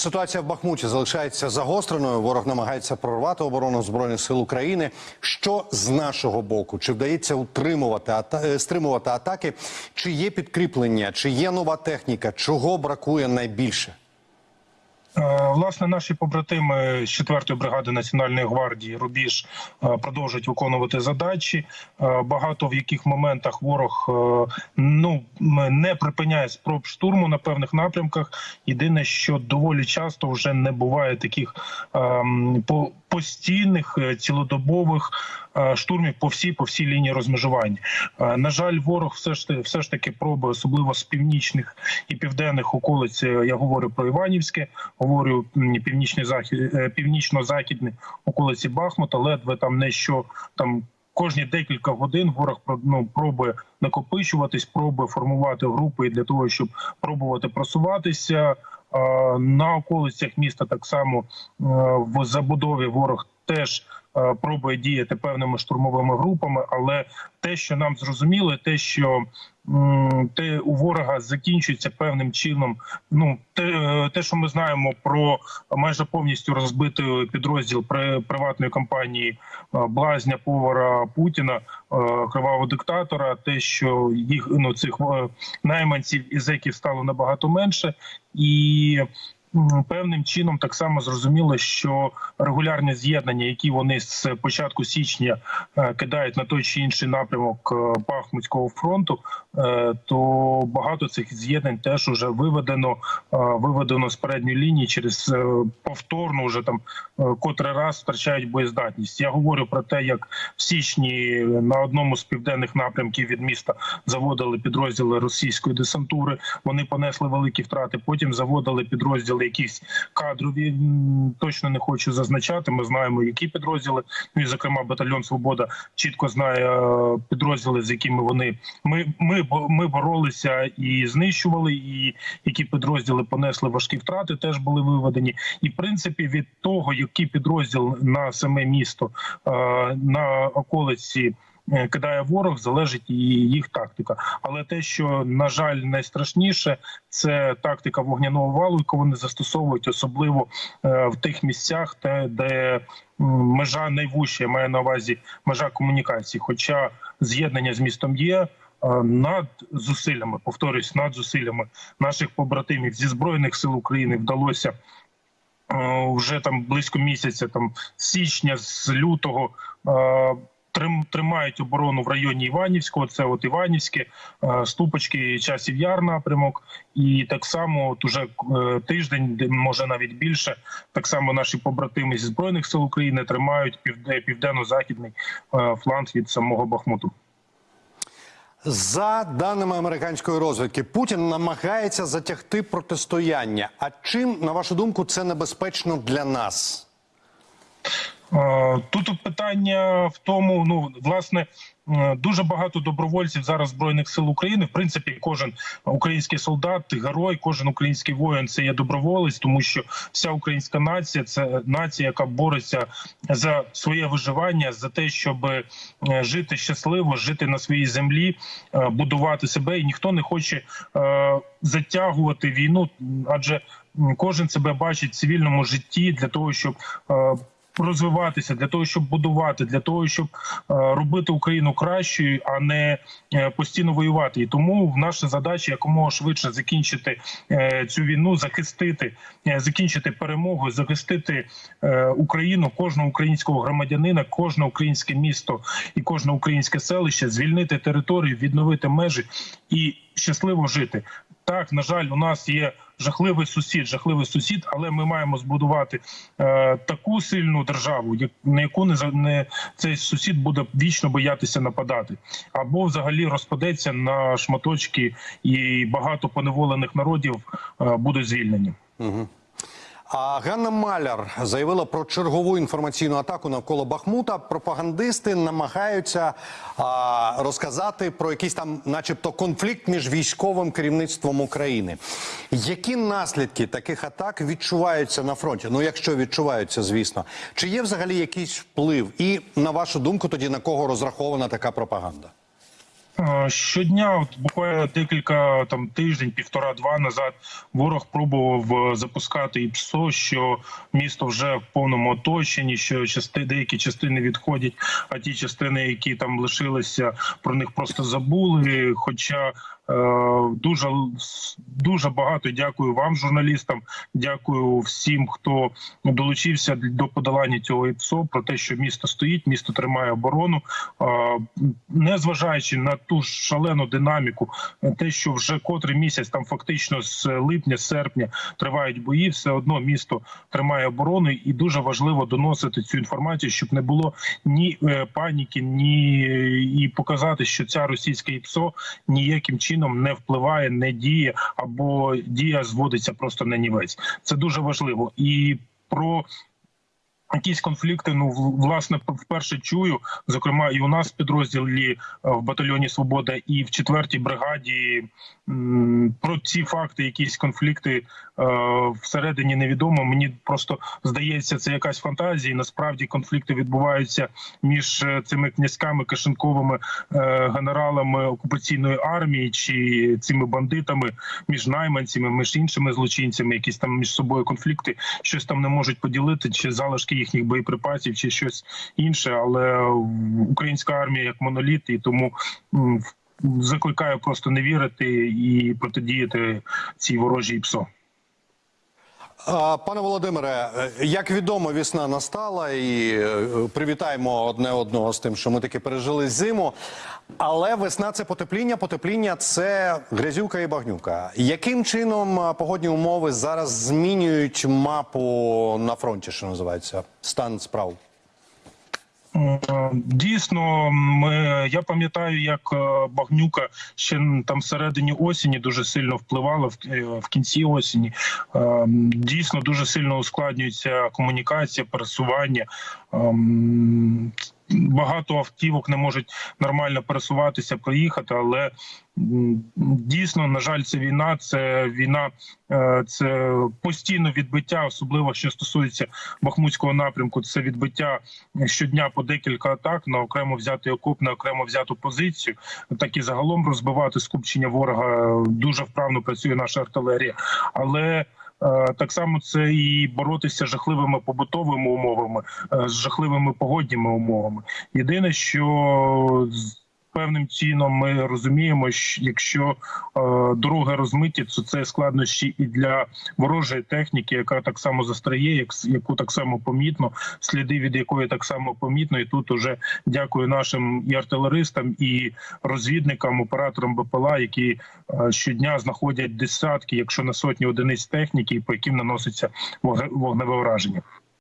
Ситуація в Бахмуті залишається загостреною. Ворог намагається прорвати оборону збройних сил України. Що з нашого боку? Чи вдається утримувати ата... е, стримувати атаки? Чи є підкріплення? Чи є нова техніка? Чого бракує найбільше? Власне, наші побратими з 4-ї бригади Національної гвардії Рубіж е, продовжують виконувати задачі. Е, Багато в яких моментах ворог е, ну не припиняє спроб штурму на певних напрямках. Єдине, що доволі часто вже не буває таких ем, по постійних е, цілодобових е, штурмів по всій по всій лінії розмежування. Е, На жаль, ворог все ж все ж таки пробує, особливо з північних і південних околиць. Я говорю про Іванівське, говорю північний захід, північно-західні околиці Бахмута, ледве там не що там. Кожні декілька годин ворог ну, пробує накопичуватись, пробує формувати групи для того, щоб пробувати просуватися. На околицях міста так само е, в забудові ворог теж е, пробує діяти певними штурмовими групами, але те, що нам зрозуміло, те, що те у ворога закінчується певним чином. Ну те, е, те, що ми знаємо про майже повністю розбитий підрозділ при приватної компанії е, блазня повара Путіна, кривавого диктатора, те, що їх ну цих найманців і зеків стало набагато менше, і певним чином так само зрозуміло, що регулярні з'єднання, які вони з початку січня е, кидають на той чи інший напрямок е, Бахмутського фронту, е, то багато цих з'єднань теж уже виведено, виведено з передньої лінії через повторно вже там котрий раз втрачають боєздатність. Я говорю про те, як в січні на одному з південних напрямків від міста заводили підрозділи російської десантури. Вони понесли великі втрати. Потім заводили підрозділи якісь кадрові. Точно не хочу зазначати. Ми знаємо, які підрозділи. Ну і зокрема, батальйон Свобода чітко знає е, підрозділи, з якими вони ми, ми, ми боролися і знищували, і які підрозділи понесли важкі втрати, теж були виведені. І в принципі, від того, який підрозділ на саме місто е, на околиці. Е, Кидає ворог, залежить і їх тактика. Але те, що на жаль, найстрашніше, це тактика вогняного валу, яку вони застосовують, особливо е, в тих місцях, де, межа найвужча, я маю на увазі межа комунікації. Хоча з'єднання з містом є. е, Над зусиллями, повторюсь, над зусиллями наших побратимів зі збройних сил України вдалося вже там близько місяця, там січня, з лютого. Трим- Тримають оборону в районі Іванівського, це от Іванівське, е, Ступочки, Часів Яр напрямок, і так само от уже е, тиждень, може навіть більше, так само наші побратими зі збройних сил України тримають півде- південно-західний е, фланг від самого Бахмуту. За даними американської розвідки, Путін намагається затягти протистояння. А чим, на вашу думку, це небезпечно для нас? Е, Тут питання в тому, ну власне. е, Дуже багато добровольців зараз збройних сил України. В принципі, кожен український солдат, герой, кожен український воїн це є доброволець, тому що вся українська нація це нація, яка бореться за своє виживання, за те, щоб е, жити щасливо, жити на своїй землі, будувати себе. І ніхто не хоче затягувати війну, адже кожен себе бачить в цивільному житті для того, щоб розвиватися для того, щоб будувати, для того, щоб е, робити Україну кращою, а не е, постійно воювати. І тому наша задача якомога швидше закінчити е, цю війну, захистити, закінчити перемогу, захистити Україну, кожного українського громадянина, кожне українське місто і кожне українське селище, звільнити територію, відновити межі і щасливо жити. Так, на жаль, у нас є жахливий сусід, жахливий сусід, але ми маємо збудувати е, таку сильну державу, як на яку не не цей сусід буде вічно боятися нападати, або взагалі розпадеться на шматочки, і багато поневолених народів е, будуть звільнені. А Ганна Маляр заявила про чергову інформаційну атаку навколо Бахмута. Пропагандисти намагаються а, розказати про якийсь там, начебто, конфлікт між військовим керівництвом України. Які наслідки таких атак відчуваються на фронті? Ну, якщо відчуваються, звісно, чи є взагалі якийсь вплив? І на вашу думку, тоді на кого розрахована така пропаганда? Е, Щодня, от буквально декілька там тиждень, півтора-два назад, ворог пробував е, запускати і ПСО, що місто вже в повному оточенні, що части деякі частини відходять, а ті частини, які там лишилися, про них просто забули. Хоча е, дуже дуже багато дякую вам, журналістам. Дякую всім, хто долучився до подолання цього ІПСО, про те, що місто стоїть, місто тримає оборону, Е, незважаючи на ту ж шалену динаміку, те, що вже котрий місяць, там фактично з липня, серпня тривають бої, все одно місто тримає оборону, і дуже важливо доносити цю інформацію, щоб не було ні е, паніки, ні і показати, що ця російська ІПСО ніяким чином не впливає, не діє або дія зводиться просто на нівець. Це дуже важливо і про. Якісь конфлікти, ну власне, вперше чую, зокрема, і у нас в підрозділі е, в батальйоні Свобода, і в четвертій бригаді про ці факти, якісь конфлікти всередині невідомо. Мені просто здається, це якась фантазія. Насправді конфлікти відбуваються між е, цими князьками кишенковими е, генералами окупаційної армії чи цими бандитами, між найманцями, між іншими злочинцями, якісь там між собою конфлікти, щось там не можуть поділити, чи залишки їхніх боєприпасів, чи щось інше. Але українська армія як моноліт, і тому закликаю просто не вірити і протидіяти цій ворожій ПСО. Пане Володимире, е, як відомо, весна настала, і е, привітаємо одне одного з тим, що ми таки пережили зиму. Але весна це потепління, потепління це грязюка і багнюка. Яким чином погодні умови зараз змінюють мапу на фронті, що називається стан справ? Е, Дійсно, ми, я пам'ятаю, як е, багнюка ще там всередині осені дуже сильно впливала в, е, в кінці осені. Е, Дійсно, дуже сильно ускладнюється комунікація, пересування. Багато автівок не можуть нормально пересуватися, проїхати, але дійсно, на жаль, це війна. Це війна, е, це постійно відбиття, особливо що стосується Бахмутського напрямку. Це відбиття щодня по декілька атак на окремо взятий окоп, на окремо взяту позицію. Так і загалом розбивати скупчення ворога дуже вправно працює наша артилерія, але. Е, Так само це і боротися з жахливими побутовими умовами, е, з жахливими погодніми умовами. Єдине, що певним чином ми розуміємо, що якщо е, дороги розмиті, то це складнощі і для ворожої техніки, яка так само застряє, як яку так само помітно, сліди від якої так само помітно. І тут уже дякую нашим і артилеристам, і розвідникам, операторам БПЛА, які е, щодня знаходять десятки, якщо не сотні одиниць техніки, по яким наноситься вогне- вогневе враження.